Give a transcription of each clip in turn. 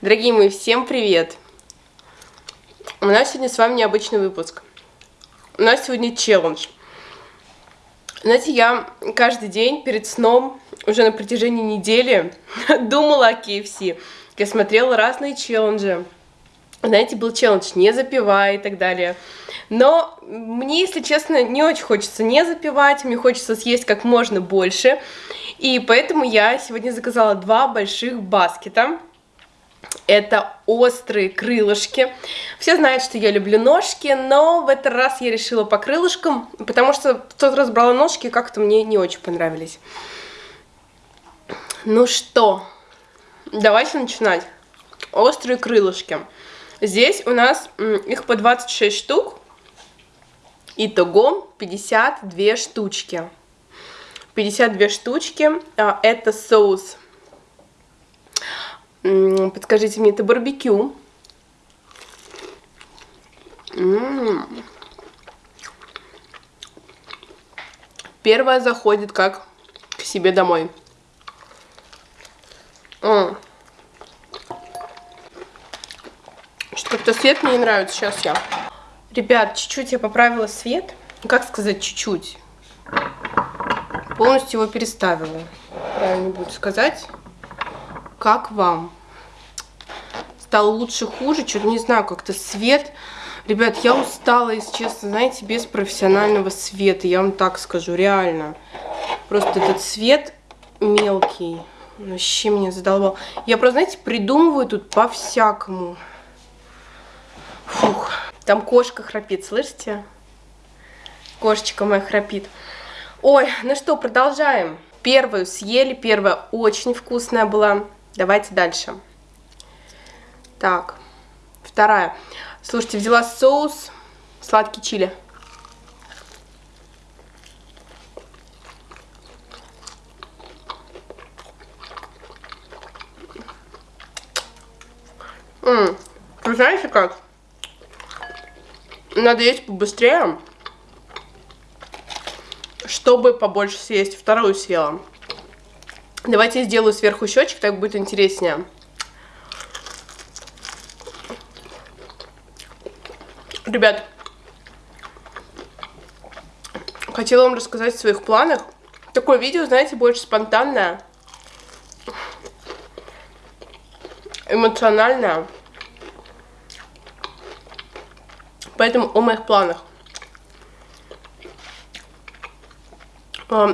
Дорогие мои, всем привет! У нас сегодня с вами необычный выпуск. У нас сегодня челлендж. Знаете, я каждый день перед сном, уже на протяжении недели, думала о KFC. Я смотрела разные челленджи. Знаете, был челлендж «не запивай» и так далее. Но мне, если честно, не очень хочется не запивать, мне хочется съесть как можно больше. И поэтому я сегодня заказала два больших баскета это острые крылышки. Все знают, что я люблю ножки, но в этот раз я решила по крылышкам, потому что в тот раз брала ножки, как-то мне не очень понравились. Ну что, давайте начинать. Острые крылышки. Здесь у нас их по 26 штук. Итого 52 штучки. 52 штучки. А, это соус Подскажите мне, это барбекю. Первая заходит как к себе домой. Что как-то свет мне не нравится. Сейчас я. Ребят, чуть-чуть я поправила свет. Как сказать чуть-чуть? Полностью его переставила. Правильно будет сказать. Как вам? Стало лучше, хуже? Что-то не знаю, как-то свет... Ребят, я устала, если честно, знаете, без профессионального света. Я вам так скажу, реально. Просто этот свет мелкий. Вообще меня задолбал. Я просто, знаете, придумываю тут по-всякому. Фух. Там кошка храпит, слышите? Кошечка моя храпит. Ой, ну что, продолжаем. Первую съели, первая очень вкусная была. Давайте дальше. Так, вторая. Слушайте, взяла соус сладкий чили. М вы знаете как? Надо есть побыстрее, чтобы побольше съесть. Вторую съела. Давайте я сделаю сверху щечек, так будет интереснее. Ребят, хотела вам рассказать о своих планах. Такое видео, знаете, больше спонтанное, эмоциональное. Поэтому о моих планах.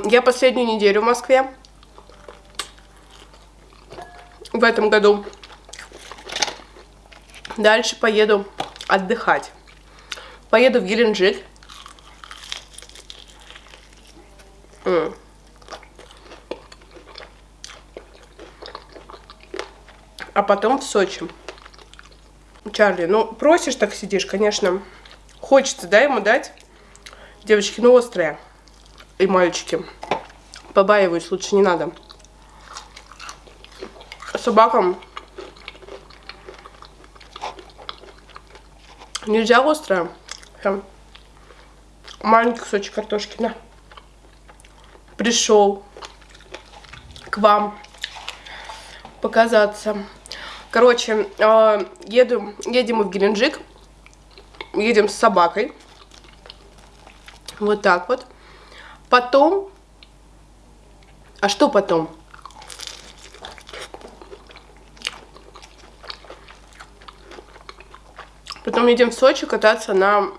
Я последнюю неделю в Москве в этом году. Дальше поеду отдыхать. Поеду в Геленджик. А потом в Сочи. Чарли, ну просишь так сидишь, конечно. Хочется, да, ему дать? Девочки, ну острые. И мальчики. Побаиваюсь, лучше не надо собакам нельзя острое. Прям маленький кусочек картошки, на. Пришел к вам показаться. Короче, э, еду, едем мы в Геленджик. Едем с собакой. Вот так вот. Потом... А что потом? Потом едем в Сочи кататься на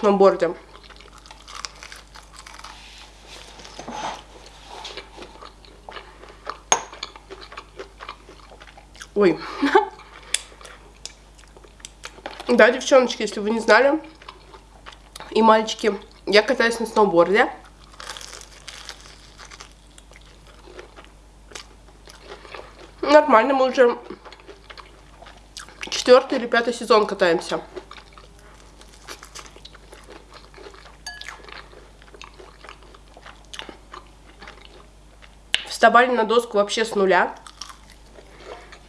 сноуборде. Ой. Да, девчоночки, если вы не знали, и мальчики, я катаюсь на сноуборде. Нормально, мы уже четвертый или пятый сезон катаемся. Вставали на доску вообще с нуля.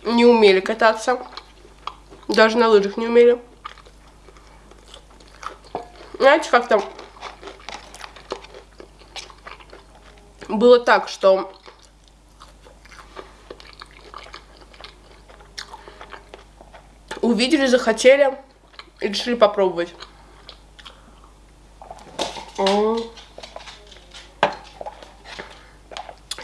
Не умели кататься. Даже на лыжах не умели. Знаете, как там было так, что увидели, захотели и решили попробовать.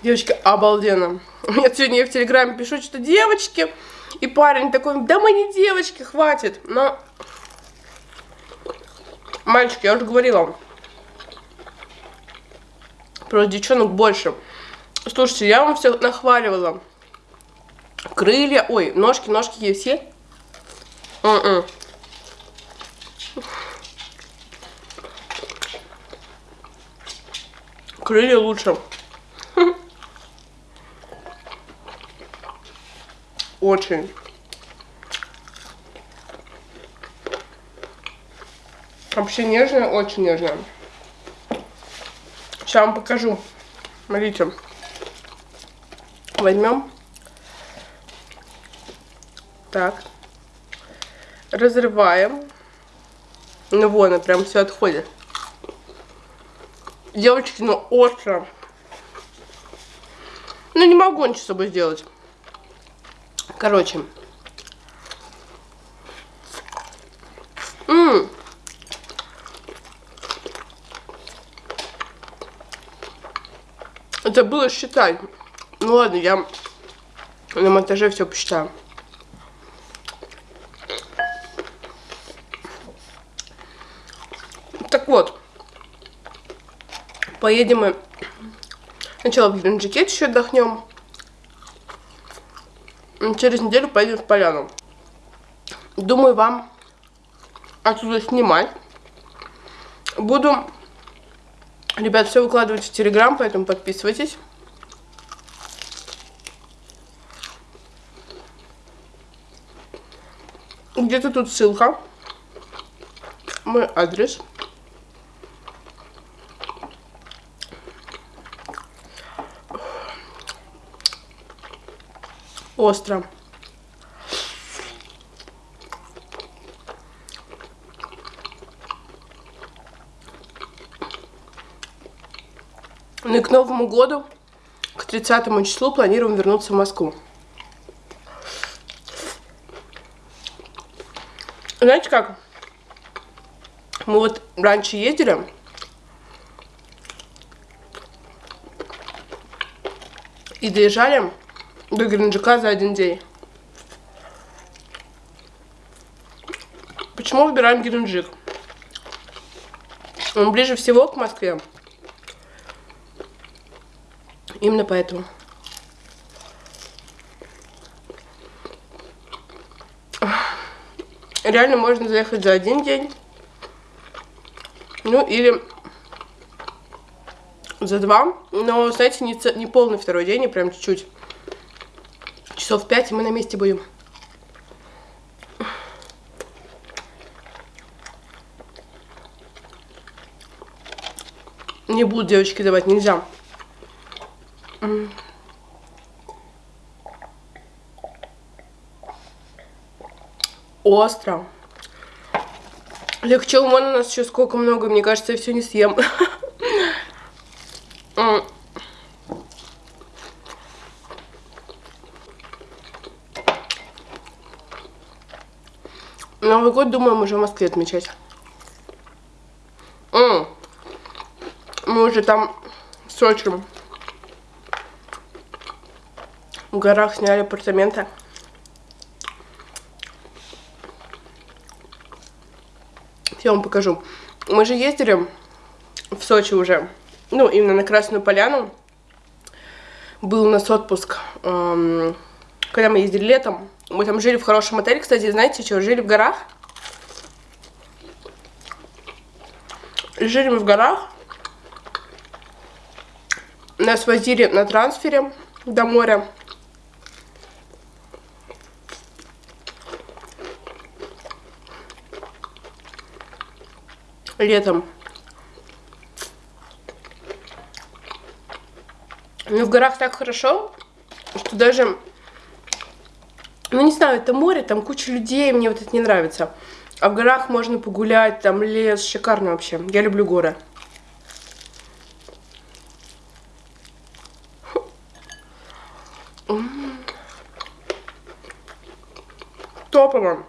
Девочки, обалденно. Я сегодня я в Телеграме пишу, что девочки. И парень такой, да мы не девочки, хватит. Но, мальчики, я уже говорила, про девчонок больше. Слушайте, я вам все нахваливала. Крылья, ой, ножки, ножки есть все. М-м. Крылья лучше. Очень. Вообще нежная, очень нежная. Сейчас вам покажу. Смотрите. Возьмем. Так. Разрываем. Ну вон, она прям все отходит. Девочки, ну остро. Ну не могу ничего с собой сделать. Короче. М -м. Это было считать. Ну ладно, я на монтаже все посчитаю. Так вот. Поедем мы сначала в Геленджике еще отдохнем. Через неделю поедем в Поляну. Думаю, вам отсюда снимать. Буду, ребят, все выкладывать в Телеграм, поэтому подписывайтесь. Где-то тут ссылка. Мой адрес. Остро. Ну и к Новому году, к 30 числу планируем вернуться в Москву. Знаете как? Мы вот раньше ездили. И доезжали до Геленджика за один день. Почему выбираем Геленджик? Он ближе всего к Москве. Именно поэтому. Реально можно заехать за один день. Ну или за два. Но, знаете, не, не полный второй день, а прям чуть-чуть. Часов пять, и мы на месте будем. Не будут девочки давать, нельзя. Остро. Легче вон у нас еще сколько много, мне кажется, я все не съем. Новый год, думаем, уже в Москве отмечать. М -м. Мы уже там в Сочи в горах сняли апартаменты. Я вам покажу. Мы же ездили в Сочи уже. Ну, именно на Красную Поляну. Был у нас отпуск, эм, когда мы ездили летом. Мы там жили в хорошем отеле, кстати, знаете что, жили в горах. Жили мы в горах. Нас возили на трансфере до моря. летом. Ну, в горах так хорошо, что даже... Ну, не знаю, это море, там куча людей, мне вот это не нравится. А в горах можно погулять, там лес, шикарно вообще. Я люблю горы. Топово.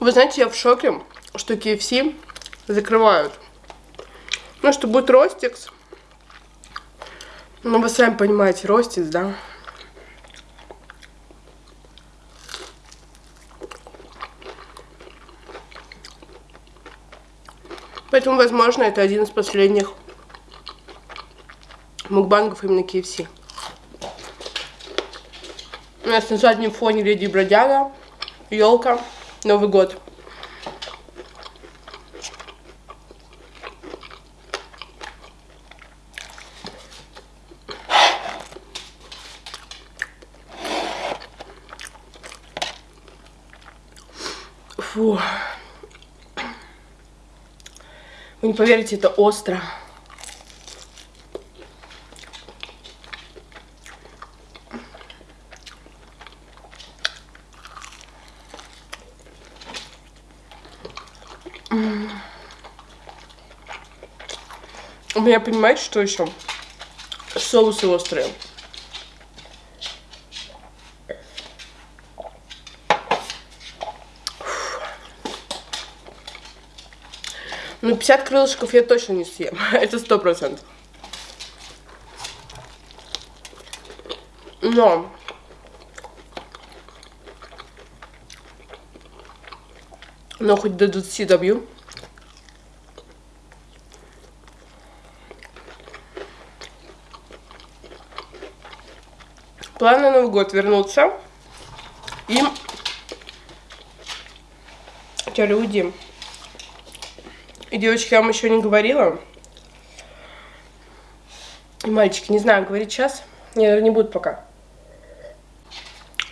Вы знаете, я в шоке, что KFC закрывают. Ну, что будет Ростикс. Ну, вы сами понимаете, Ростикс, да? Поэтому, возможно, это один из последних мукбангов именно KFC. У нас на заднем фоне Леди Бродяга, елка, Новый год. Фу. Вы не поверите, это остро. У меня, понимаете, что еще? Соусы острые. Ну, 50 крылышков я точно не съем. Это сто процентов. Но... Но хоть до 20 добью. План на Новый год вернуться и... Люди. И, девочки, я вам еще не говорила. И мальчики, не знаю, говорить сейчас. Не, не буду пока.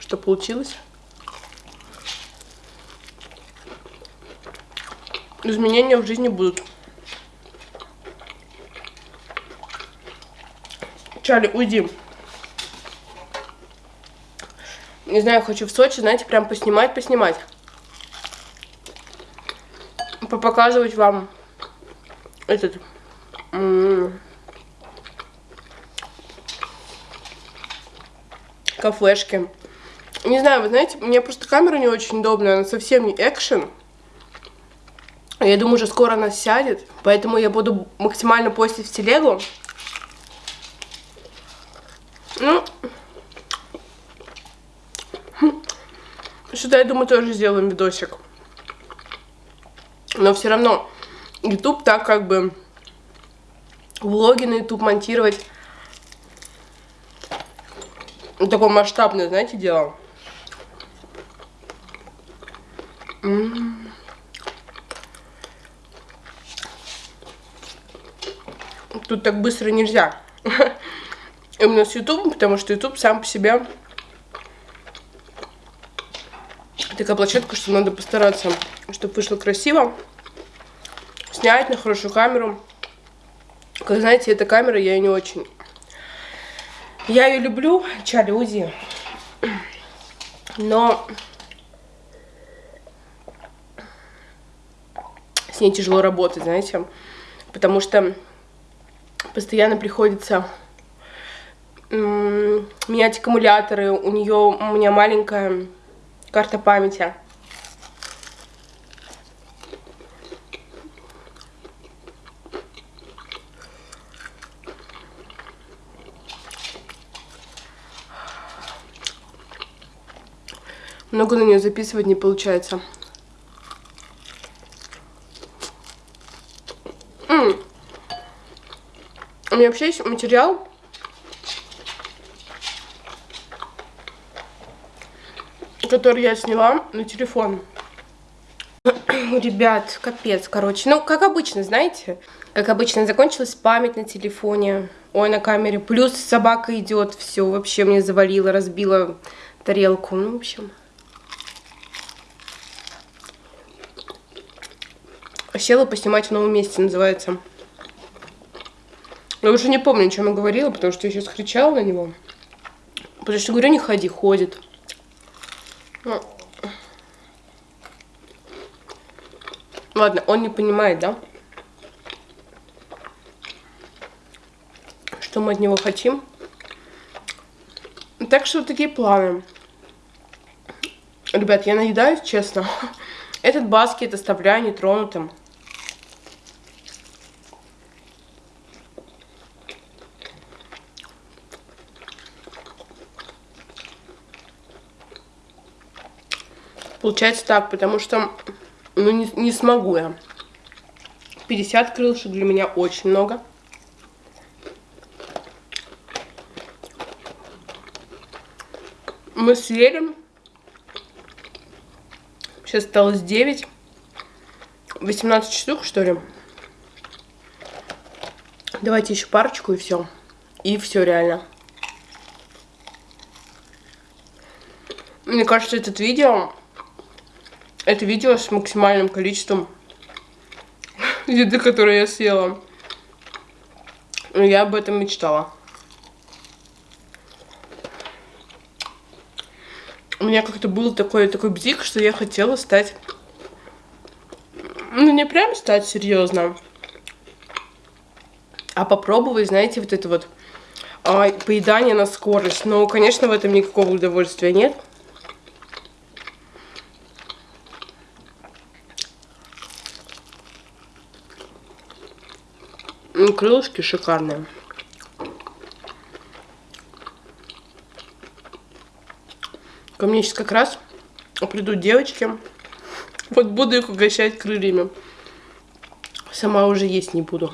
Что получилось? Изменения в жизни будут. Чарли, уйди. Не знаю, хочу в Сочи, знаете, прям поснимать, поснимать показывать вам этот кафешки. Не знаю, вы знаете, мне просто камера не очень удобная, она совсем не экшен. Я думаю, уже скоро она сядет, поэтому я буду максимально постить в телегу. Ну, что-то я думаю, тоже сделаем видосик. Но все равно YouTube так как бы влоги на YouTube монтировать такое масштабное, знаете, дело. Тут так быстро нельзя. Именно с YouTube, потому что YouTube сам по себе такая площадка, что надо постараться, чтобы вышло красиво снять на хорошую камеру. Как знаете, эта камера я не очень... Я ее люблю, Чарли но с ней тяжело работать, знаете, потому что постоянно приходится менять аккумуляторы, у нее у меня маленькая карта памяти. Много на нее записывать не получается. М -м. У меня вообще есть материал. Который я сняла на телефон. Ребят, капец, короче. Ну, как обычно, знаете, как обычно, закончилась память на телефоне. Ой, на камере. Плюс собака идет, все вообще мне завалило, разбила тарелку. Ну, в общем. Села поснимать в новом месте, называется. Я уже не помню, о чем я говорила, потому что я сейчас кричала на него. Потому что говорю, не ходи, ходит. Ну. Ладно, он не понимает, да? Что мы от него хотим. Так что вот такие планы. Ребят, я наедаюсь, честно. Этот баскет оставляю нетронутым. Получается так, потому что ну, не, не смогу я. 50 крылышек для меня очень много. Мы съели. Сейчас осталось 9. 18 штук, что ли? Давайте еще парочку и все. И все реально. Мне кажется, этот видео это видео с максимальным количеством еды, которую я съела. Я об этом мечтала. У меня как-то был такой, такой бзик, что я хотела стать... Ну, не прям стать серьезно, а попробовать, знаете, вот это вот а, поедание на скорость. Но, конечно, в этом никакого удовольствия нет. Ну, крылышки шикарные. Ко мне сейчас как раз придут девочки. Вот буду их угощать крыльями. Сама уже есть не буду.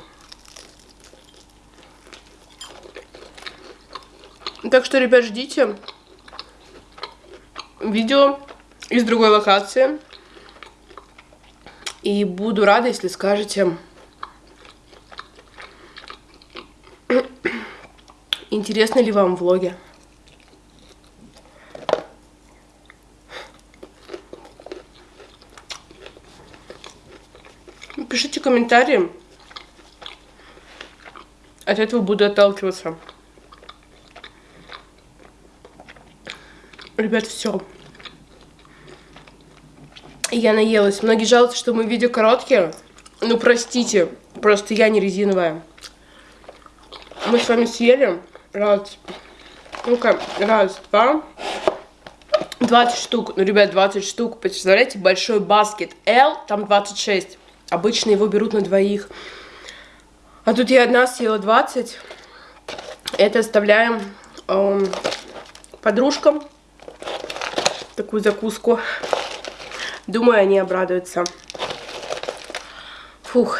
Так что, ребят, ждите видео из другой локации. И буду рада, если скажете Интересны ли вам влоги? Пишите комментарии. От этого буду отталкиваться. Ребят, все. Я наелась. Многие жалуются, что мы видео короткие. Ну, простите, просто я не резиновая. Мы с вами съели. Раз, ну-ка, раз, два, 20 штук, ну, ребят, 20 штук, представляете, большой баскет L, там 26, обычно его берут на двоих, а тут я одна съела 20, это оставляем эм, подружкам, такую закуску, думаю, они обрадуются. Фух.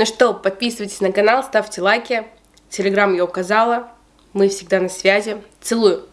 Ну что, подписывайтесь на канал, ставьте лайки. Телеграм я указала. Мы всегда на связи. Целую.